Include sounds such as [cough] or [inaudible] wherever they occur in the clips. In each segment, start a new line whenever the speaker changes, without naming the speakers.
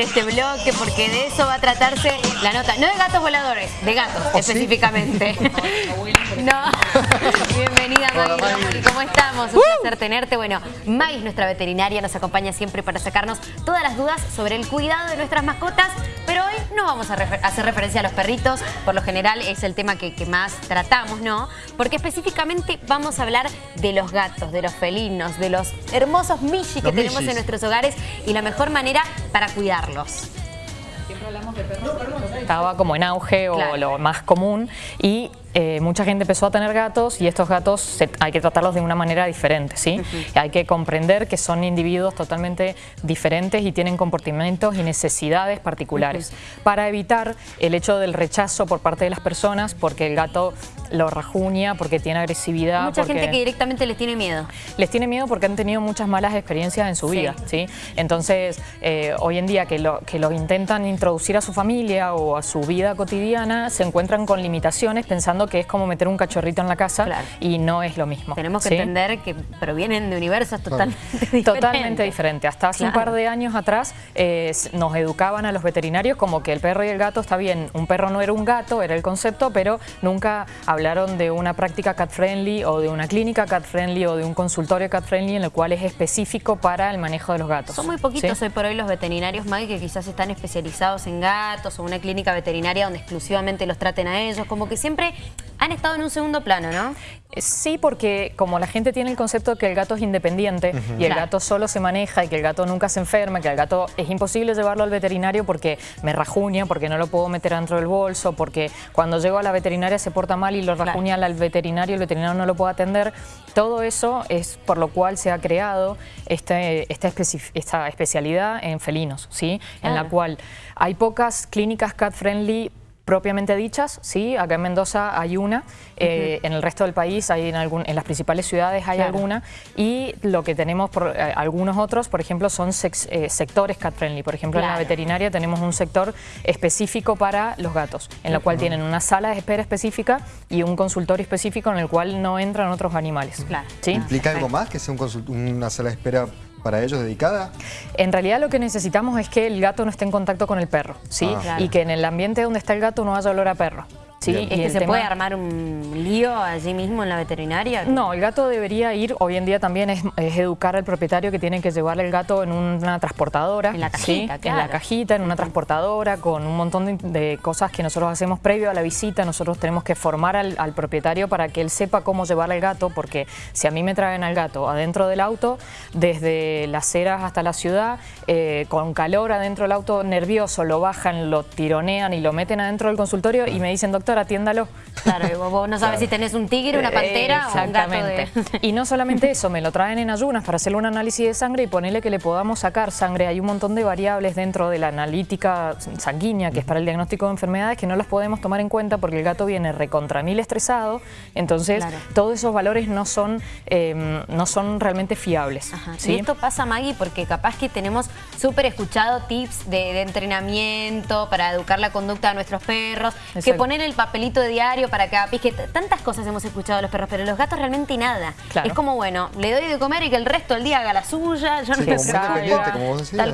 este bloque porque de eso va a tratarse la nota. No de gatos voladores, de gatos
¿Oh,
específicamente. [laughs] no. Bienvenida Maggie, ¿cómo estamos? Un placer tenerte. Bueno, Maggie es nuestra veterinaria, nos acompaña siempre para sacarnos todas las dudas sobre el cuidado de nuestras mascotas, pero hoy no vamos a hacer referencia a los perritos, por lo general es el tema que, que más tratamos, ¿no? Porque específicamente vamos a hablar de los gatos, de los felinos, de los hermosos michis que tenemos en nuestros hogares y la mejor manera para cuidarlos.
Siempre hablamos de perros estaba como en auge o lo más común y eh, mucha gente empezó a tener gatos y estos gatos hay que tratarlos de una manera diferente, ¿sí? Hay que comprender que son individuos totalmente diferentes y tienen comportamientos y necesidades particulares. Para evitar el hecho del rechazo por parte de las personas porque el gato lo rajuña, porque tiene agresividad.
Mucha gente que directamente les tiene miedo.
Les tiene miedo porque han tenido muchas malas experiencias en su vida, ¿sí? Entonces, eh, hoy en día que lo, que lo intentan introducir a su familia o a su vida cotidiana, se encuentran con limitaciones pensando que es como meter un cachorrito en la casa y no es lo mismo.
Tenemos que entender que provienen de universos totalmente [laughs]
diferentes. Totalmente diferentes. Hasta hace un par de años atrás eh, nos educaban a los veterinarios como que el perro y el gato está bien, un perro no era un gato, era el concepto, pero nunca hablaron de una práctica cat friendly o de una clínica cat friendly o de un consultorio cat friendly en el cual es específico para el manejo de los gatos.
Son muy poquitos hoy por hoy los veterinarios, Maggie, que quizás están especializados en gatos o una clínica veterinaria donde exclusivamente los traten a ellos, como que siempre han estado en un segundo plano, ¿no?
Sí, porque como la gente tiene el concepto de que el gato es independiente y el gato solo se maneja y que el gato nunca se enferma, que el gato es imposible llevarlo al veterinario porque me rajuña, porque no lo puedo meter dentro del bolso, porque cuando llego a la veterinaria se porta mal y lo rajuña al veterinario, el veterinario no lo puede atender. Todo eso es por lo cual se ha creado este, esta, esta especialidad en felinos, ¿sí? En la cual hay pocas clínicas cat-friendly propiamente dichas, sí, acá en Mendoza hay una, eh, en el resto del país hay en, algún, en las principales ciudades hay alguna y lo que tenemos por eh, algunos otros, por ejemplo, son eh, sectores cat friendly, por ejemplo en la veterinaria tenemos un sector específico para los gatos, en el cual tienen una sala de espera específica y un consultorio específico en el cual no entran otros animales.
Claro. ¿Implica algo más que sea una sala de espera para ellos dedicada?
En realidad lo que necesitamos es que el gato no esté en contacto con el perro, ¿sí? Ah. Y que en el ambiente donde está el gato no haya olor a perro.
¿Sí? ¿Es que se puede armar un lío allí mismo en la veterinaria?
No, el gato debería ir, hoy en día también es, educar al propietario que tiene que llevar el gato en una transportadora.
En la cajita,
En la cajita, en una transportadora, con un montón de, cosas que nosotros hacemos previo a la visita. Nosotros tenemos que formar al, propietario para que él sepa cómo llevar al gato, porque si a mí me traen al gato adentro del auto, desde las ceras hasta la ciudad, eh, con calor adentro del auto, nervioso, lo bajan, lo tironean y lo meten adentro del consultorio y me dicen, doctor, atiéndalo.
Claro, vos no sabes si tenés un tigre, una pantera o un gato de... [laughs]
Y no solamente eso, me lo traen en ayunas para hacerle un análisis de sangre y ponerle que le podamos sacar sangre. Hay un montón de variables dentro de la analítica sanguínea, que es para el diagnóstico de enfermedades, que no las podemos tomar en cuenta porque el gato viene recontra mil estresado, entonces todos esos valores no son, em, no son realmente fiables.
Y esto pasa, Maggie, porque capaz que tenemos súper escuchado tips de, entrenamiento para educar la conducta de nuestros perros, que poner el papelito de diario para cada pisque. Tantas cosas hemos escuchado de los perros, pero los gatos realmente nada. Es como, bueno, le doy de comer y que el resto del día haga la suya, yo no me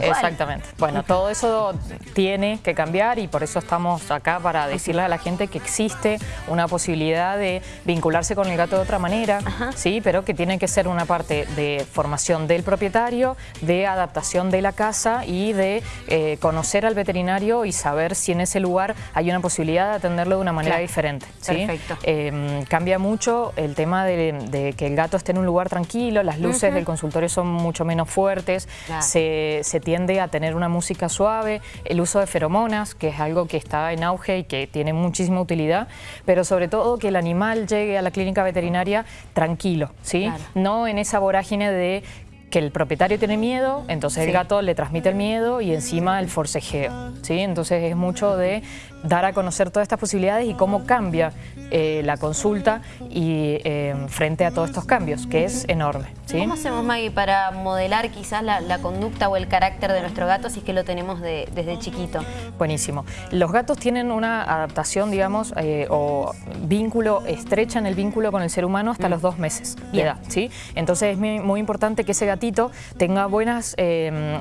Exactamente. Bueno, todo eso tiene que cambiar y por eso estamos acá para decirle a la gente que existe una posibilidad de vincularse con el gato de otra manera, sí, pero que tiene que ser una parte de formación del propietario, de adaptación de la casa y de eh, conocer al veterinario y saber si en ese lugar hay una posibilidad de atenderlo de una manera diferente. Perfecto. Em, cambia mucho el tema de, que el gato esté en un lugar tranquilo, las luces del consultorio son mucho menos fuertes, se, tiende a tener una música suave, el uso de feromonas, que es algo que está en auge y que tiene muchísima utilidad, pero sobre todo que el animal llegue a la clínica veterinaria tranquilo, ¿sí? No en esa vorágine de que el propietario tiene miedo, entonces el gato le transmite el miedo y encima el forcejeo, ¿sí? Entonces es mucho de dar a conocer todas estas posibilidades y cómo cambia eh, la consulta y eh, frente a todos estos cambios, que es enorme. ¿sí?
¿Cómo hacemos, Maggie, para modelar quizás la, conducta o el carácter de nuestro gato si es que lo tenemos desde chiquito?
Buenísimo. Los gatos tienen una adaptación, digamos, eh, o vínculo, estrechan el vínculo con el ser humano hasta mm. los dos meses de edad. ¿sí? Entonces es muy, importante que ese gatito tenga buenas,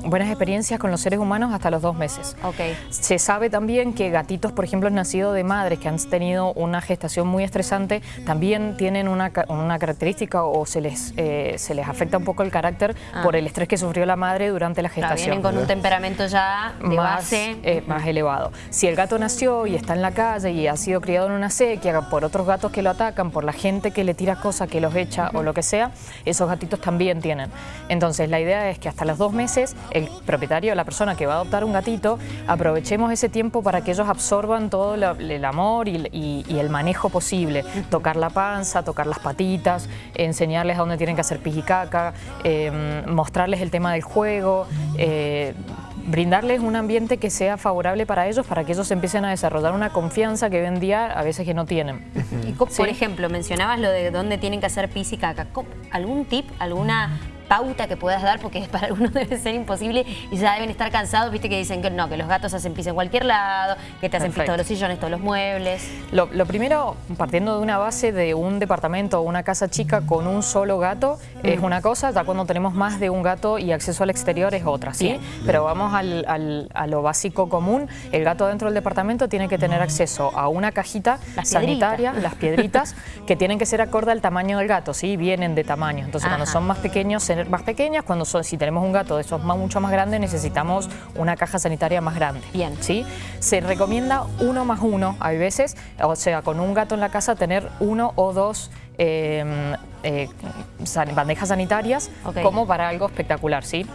buenas experiencias con los seres humanos hasta los dos meses.
Okay.
Se sabe también que gatitos, por ejemplo, nacidos de madres que han tenido una gestación muy estresante, también tienen una, característica o se les, eh, se les afecta un poco el carácter ah. por el estrés que sufrió la madre durante la gestación.
vienen con un temperamento ya de
más,
base.
Eh, más elevado. Si el gato nació y está en la calle y ha sido criado en una sequía por otros gatos que lo atacan, por la gente que le tira cosas, que los echa o lo que sea, esos gatitos también tienen. Entonces la idea es que hasta los dos meses el propietario, la persona que va a adoptar un gatito, aprovechemos ese tiempo para que ellos absorban todo el amor y el manejo posible. Tocar la panza, tocar las patitas, enseñarles a dónde tienen que hacer pis caca, em, mostrarles el tema del juego, eh, brindarles un ambiente que sea favorable para ellos, para que ellos empiecen a desarrollar una confianza que hoy en día a veces que no tienen.
Y, por ejemplo, mencionabas lo de dónde tienen que hacer pis y caca. ¿Algún tip, alguna pauta que puedas dar, porque [laughs] para algunos debe ser imposible y ya deben estar cansados, viste que dicen que no, que los gatos hacen pis en cualquier lado, que te hacen pis todos los sillones, todos los muebles.
Lo, primero, partiendo de una base de un departamento o una casa chica con un solo gato, es una cosa, ya cuando tenemos más de un gato y acceso al exterior es otra, ¿sí? Pero vamos a lo básico común, el gato dentro del departamento tiene que tener acceso a una cajita sanitaria, las piedritas, que tienen que ser acorde al tamaño del gato, ¿sí? Vienen de tamaño, entonces cuando son más pequeños se más pequeñas, cuando son, si tenemos un gato de esos más, mucho más grande, necesitamos una caja sanitaria más grande.
Bien.
¿sí? Se recomienda uno más uno, hay veces, o sea, con un gato en la casa tener uno o dos Em, eh, bandejas sanitarias como para algo espectacular, ¿sí?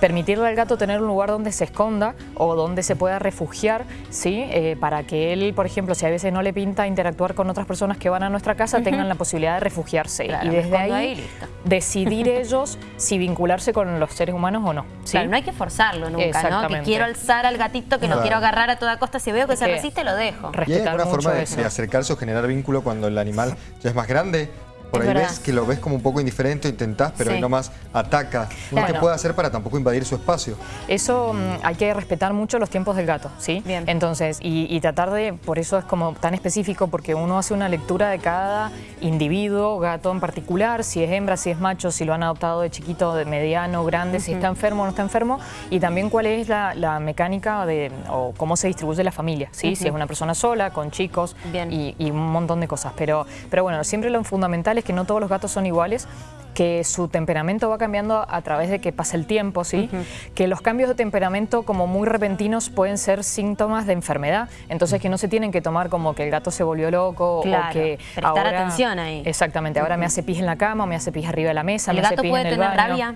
Permitirle al gato tener un lugar donde se esconda o donde se pueda refugiar, ¿sí? Eh, para que él, por ejemplo, si a veces no le pinta interactuar con otras personas que van a nuestra casa, tengan la posibilidad de refugiarse. y desde ahí, decidir [laughs] ellos si vincularse con los seres humanos o no. ¿Sí?
no hay que forzarlo nunca, ¿no? Que quiero alzar al gatito, que lo quiero agarrar a toda costa, si veo que se resiste, lo dejo.
¿Y hay alguna forma de, de acercarse o generar vínculo cuando el animal ya es más grande? Por ahí ves que lo ves como un poco indiferente, intentás, pero sí. nomás ataca. Uno que puede hacer para tampoco invadir su espacio.
Eso mm, hay que respetar mucho los tiempos del gato, ¿sí?
Bien.
Entonces, y, tratar de, por eso es como tan específico, porque uno hace una lectura de cada individuo, gato en particular, si es hembra, si es macho, si lo han adoptado de chiquito, de mediano, grande, si está enfermo o no está enfermo, y también cuál es la, mecánica de, o cómo se distribuye la familia, ¿sí? Si es una persona sola, con chicos y, y, un montón de cosas. Pero, pero bueno, siempre lo fundamental que no todos los gatos son iguales, que su temperamento va cambiando a través de que pasa el tiempo, ¿sí? Que los cambios de temperamento como muy repentinos pueden ser síntomas de enfermedad, entonces que no se tienen que tomar como que el gato se volvió loco o que
prestar atención ahí.
Exactamente, ahora me hace pis en la cama, me hace pis arriba de la mesa,
¿El
me hace
pis
en
el
tener
rabia?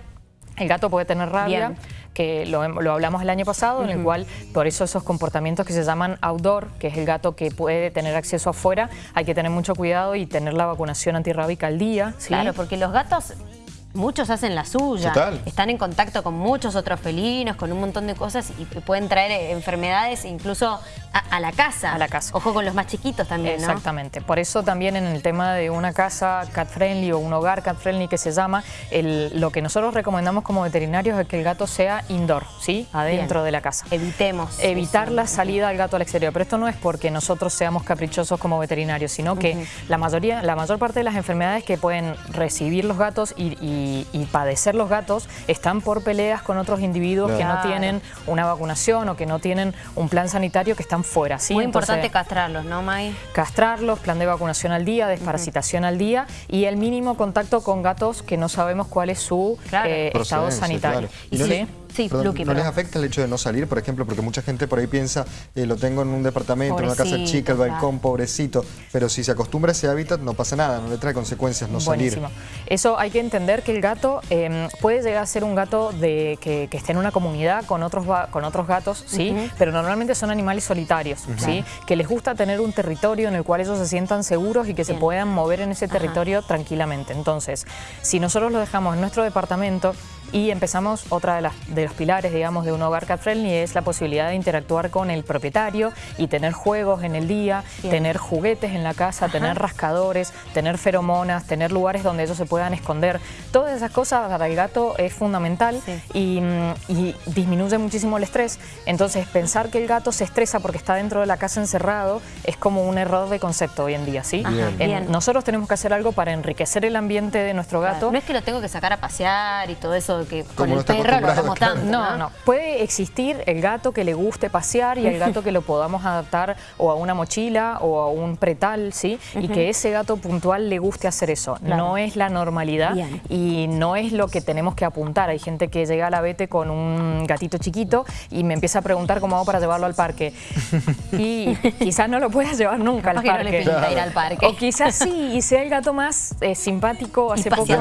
El gato puede tener rabia, que lo, hablamos el año pasado, en el cual por eso esos comportamientos que se llaman outdoor, que es el gato que puede tener acceso afuera, hay que tener mucho cuidado y tener la vacunación antirrábica al día.
Claro, porque los gatos muchos hacen la suya, están en contacto con muchos otros felinos, con un montón de cosas y pueden traer eh, enfermedades incluso a, la casa.
A la casa.
Ojo con los más chiquitos también,
Exactamente. Por eso también en el tema de una casa cat friendly o un hogar cat friendly que se llama, lo que nosotros recomendamos como veterinarios es que el gato sea indoor, ¿sí? Adentro de la casa.
Evitemos.
Evitar la salida del gato al exterior. Pero esto no es porque nosotros seamos caprichosos como veterinarios, sino que la mayoría, la mayor parte de las enfermedades que pueden recibir los gatos y y, padecer los gatos están por peleas con otros individuos que no tienen una vacunación o que no tienen un plan sanitario que están fuera. ¿sí?
Muy importante castrarlos, ¿no, May?
Castrarlos, plan de vacunación al día, desparasitación al día y el mínimo contacto con gatos que no sabemos cuál es su eh, estado sanitario.
Sí, ¿No les afecta el hecho de no salir, por ejemplo? Porque mucha gente por ahí piensa, eh, lo tengo en un departamento, en una casa chica, el balcón, pobrecito. Pero si se acostumbra a ese hábitat, no pasa nada, no le trae consecuencias no Buenísimo. salir.
Eso hay que entender que el gato em, puede llegar a ser un gato de, que, esté en una comunidad con otros, con otros gatos, ¿sí? Pero normalmente son animales solitarios, ¿sí? Que les gusta tener un territorio en el cual ellos se sientan seguros y que se puedan mover en ese territorio tranquilamente. Entonces, si nosotros lo dejamos en nuestro departamento y empezamos otra de las... De de los pilares, digamos, de un hogar cat friendly es la posibilidad de interactuar con el propietario y tener juegos en el día, tener juguetes en la casa, tener rascadores, tener feromonas, tener lugares donde ellos se puedan esconder. Todas esas cosas para el gato es fundamental y, y disminuye muchísimo el estrés. Entonces, pensar que el gato se estresa porque está dentro de la casa encerrado es como un error de concepto hoy en día, ¿sí? nosotros tenemos que hacer algo para enriquecer el ambiente de nuestro gato.
No es que lo tengo que sacar a pasear y todo eso que con el perro lo estamos dando.
No, no, Puede existir el gato que le guste pasear y el gato que lo [laughs] podamos adaptar o a una mochila o a un pretal, ¿sí? Y que ese gato puntual le guste hacer eso. No es la normalidad y no es lo que tenemos que apuntar. Hay gente que llega a la vete con un gatito chiquito y me empieza a preguntar cómo hago para llevarlo al parque. y quizás no lo puedas llevar nunca al parque.
ir al parque.
O quizás sí, y sea el gato más eh, simpático.
Hace poco,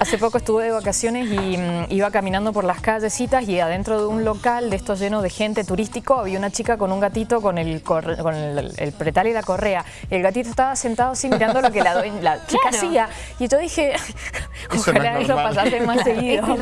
hace poco estuve de vacaciones y mm, iba caminando por las callecitas y adentro de un local de estos lleno de gente turístico había una chica con un gatito con el, con el, pretal y la correa. El gatito estaba sentado así mirando lo que la, chica hacía. Y yo dije, ojalá eso, pasase más [laughs] seguido.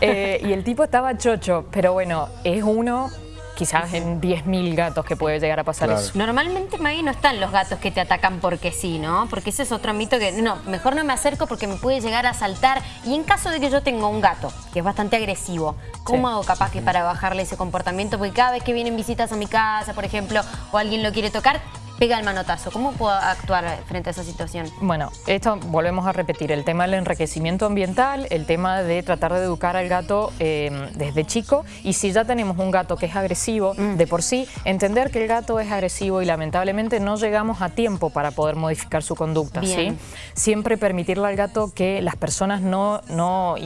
Eh, y el tipo estaba chocho, pero bueno, es uno quizás en 10.000 gatos que puede llegar a pasar eso.
Normalmente, Maggie, no están los gatos que te atacan porque sí, ¿no? Porque ese es otro mito que, no, mejor no me acerco porque me puede llegar a saltar. Y en caso de que yo tenga un gato que es bastante agresivo, ¿cómo hago capaz que para bajarle ese comportamiento? Porque cada vez que vienen visitas a mi casa, por ejemplo, o alguien lo quiere tocar, pega el manotazo. ¿Cómo puedo actuar frente a esa situación?
Bueno, esto volvemos a repetir, el tema del enriquecimiento ambiental, el tema de tratar de educar al gato eh, desde chico y si ya tenemos un gato que es agresivo mm. de por sí, entender que el gato es agresivo y lamentablemente no llegamos a tiempo para poder modificar su conducta. ¿sí? Siempre permitirle al gato que las personas no, no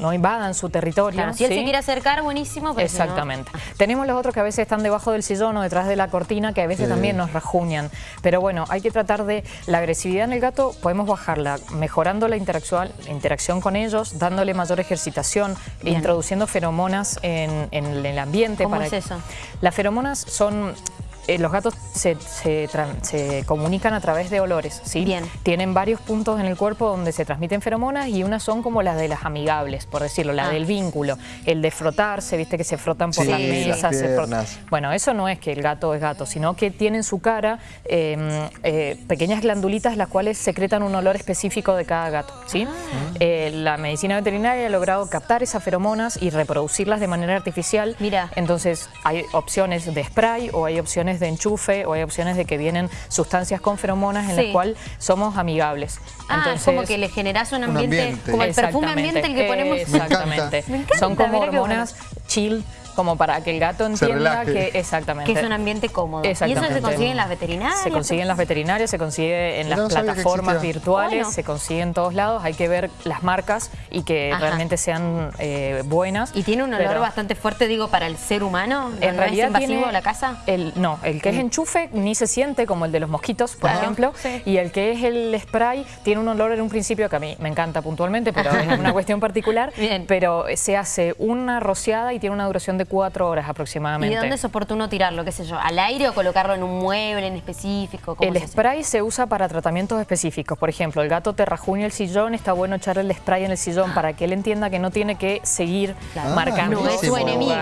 no invadan su territorio.
si él se quiere acercar, buenísimo.
Exactamente. Tenemos los otros que a veces están debajo del sillón o detrás de la cortina, que a veces también nos rajuñan. Pero bueno, hay que tratar de... La agresividad en el gato podemos bajarla mejorando la interacción, interacción con ellos, dándole mayor ejercitación, introduciendo feromonas en, el ambiente.
¿Cómo es eso?
Las feromonas son eh, los gatos se, comunican a través de olores, ¿sí?
Bien.
Tienen varios puntos en el cuerpo donde se transmiten feromonas y unas son como las de las amigables, por decirlo, la ah. del vínculo. El de frotarse, viste que se frotan por las mesas. Se Bueno, eso no es que el gato es gato, sino que tienen en su cara em, eh, pequeñas glandulitas las cuales secretan un olor específico de cada gato, ¿sí? Ah. Eh, la medicina veterinaria ha logrado captar esas feromonas y reproducirlas de manera artificial.
Mira.
Entonces hay opciones de spray o hay opciones de enchufe o hay opciones de que vienen sustancias con feromonas en las cuales somos amigables.
Ah, es como que le generas un ambiente, como el perfume ambiente el que ponemos.
Exactamente. Son como hormonas chill como para que el gato entienda que exactamente
que es un ambiente cómodo. ¿Y eso se consigue en las veterinarias?
Se consigue en las veterinarias, se consigue en las plataformas virtuales, se consigue en todos lados. Hay que ver las marcas y que realmente sean eh, buenas.
¿Y tiene un olor bastante fuerte, digo, para el ser humano? ¿En realidad es invasivo la casa?
El, no, el que es mm. enchufe ni se siente como el de los mosquitos, por ejemplo. Y el que es el spray tiene un olor en un principio que a mí me encanta puntualmente, pero es una [laughs] cuestión particular. Bien. Pero se hace una rociada y tiene una duración de cuatro horas aproximadamente.
¿Y de dónde es oportuno tirarlo? ¿Qué sé yo? ¿Al aire o colocarlo en un mueble en específico?
el spray se usa para tratamientos específicos. Por ejemplo, el gato te rajuña el sillón, está bueno echarle el spray en el sillón para que él entienda que no tiene que seguir marcando.
No es su enemigo.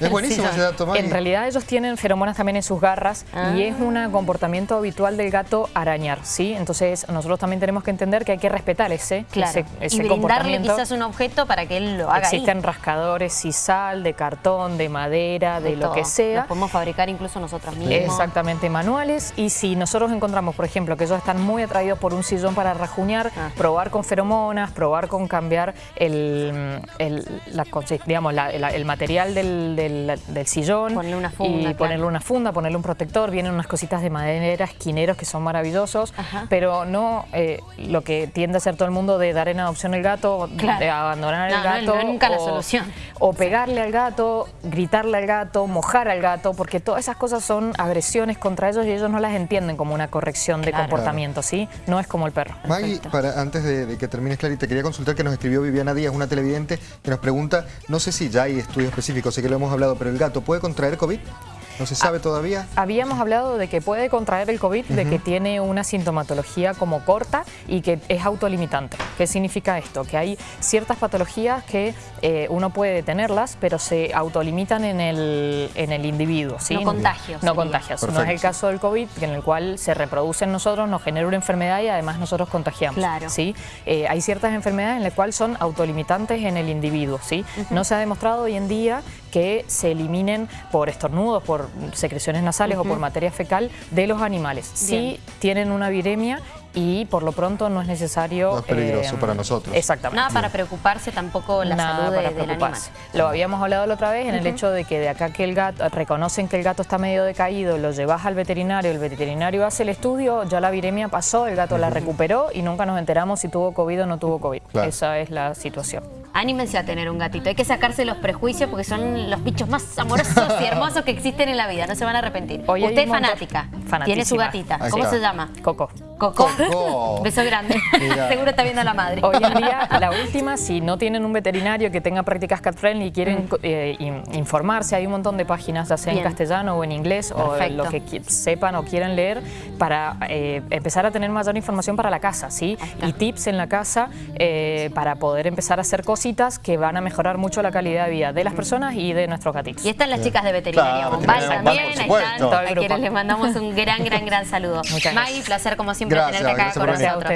Es [laughs] buenísimo ese dato,
En realidad ellos tienen feromonas también en sus garras y es un ah. comportamiento habitual del gato arañar, ¿sí? Entonces nosotros también tenemos que entender que hay que respetar ese, ese,
y brindarle quizás un objeto para que él lo haga
Existen rascadores, sisal, de cartón, de madera, de, lo que sea.
Los podemos fabricar incluso nosotros mismos.
Exactamente, manuales. Y si nosotros encontramos, por ejemplo, que ellos están muy atraídos por un sillón para rajuñar, ah. probar con feromonas, probar con cambiar el, el la, digamos, el material del, sillón.
Ponerle una funda.
Y ponerle una funda, ponerle un protector. Vienen unas cositas de madera, esquineros que son maravillosos, pero no eh, lo que tiende a hacer todo el mundo de dar en adopción el gato, de abandonar el gato.
No, nunca la solución.
O pegarle al gato, gritarle al gato, mojar al gato, porque todas esas cosas son agresiones contra ellos y ellos no las entienden como una corrección de comportamiento, ¿sí? No es como el perro.
Maggie, para, antes de, que termines, Clarita, quería consultar que nos escribió Viviana Díaz, una televidente, que nos pregunta, no sé si ya hay estudios específicos, sé que lo hemos hablado, pero el gato, ¿puede contraer COVID? ¿No se sabe todavía?
Habíamos hablado de que puede contraer el COVID, de que tiene una sintomatología como corta y que es autolimitante. ¿Qué significa esto? Que hay ciertas patologías que eh, uno puede tenerlas, pero se autolimitan en el, en el individuo. ¿sí?
No contagios.
No contagios. No es el caso del COVID, en el cual se reproduce en nosotros, nos genera una enfermedad y además nosotros contagiamos.
Claro.
¿sí? Eh, hay ciertas enfermedades en las cuales son autolimitantes en el individuo. ¿sí? No se ha demostrado hoy en día que se eliminen por estornudos, por secreciones nasales o por materia fecal de los animales. Sí tienen una viremia y por lo pronto no es necesario...
No es peligroso eh, para nosotros.
Exactamente.
Nada para preocuparse tampoco la salud del animal.
Lo habíamos hablado la otra vez en el hecho de que de acá que el gato, reconocen que el gato está medio decaído, lo llevas al veterinario, el veterinario hace el estudio, ya la viremia pasó, el gato la recuperó y nunca nos enteramos si tuvo COVID o no tuvo COVID. Esa es la situación.
Anímense a tener un gatito. Hay que sacarse los prejuicios porque son los bichos más amorosos y hermosos que existen en la vida. No se van a arrepentir. Usted es fanática. Tiene su gatita. ¿Cómo se llama?
Coco.
Coco. [laughs] Beso grande. Seguro está viendo a la madre.
Hoy en día, la última, si no tienen un veterinario que tenga prácticas cat friendly y quieren mm. eh, informarse, hay un montón de páginas, ya sea en castellano o en inglés, o lo que sepan o quieran leer, para eh, empezar a tener mayor información para la casa, ¿sí? Y tips en la casa eh, para poder empezar a hacer cositas que van a mejorar mucho la calidad de vida de las personas y de nuestros gatitos.
Y están las chicas de veterinaria Bombal también, ahí están, a quienes les mandamos un gran, gran, gran saludo. Muchas May, placer como siempre con nosotros.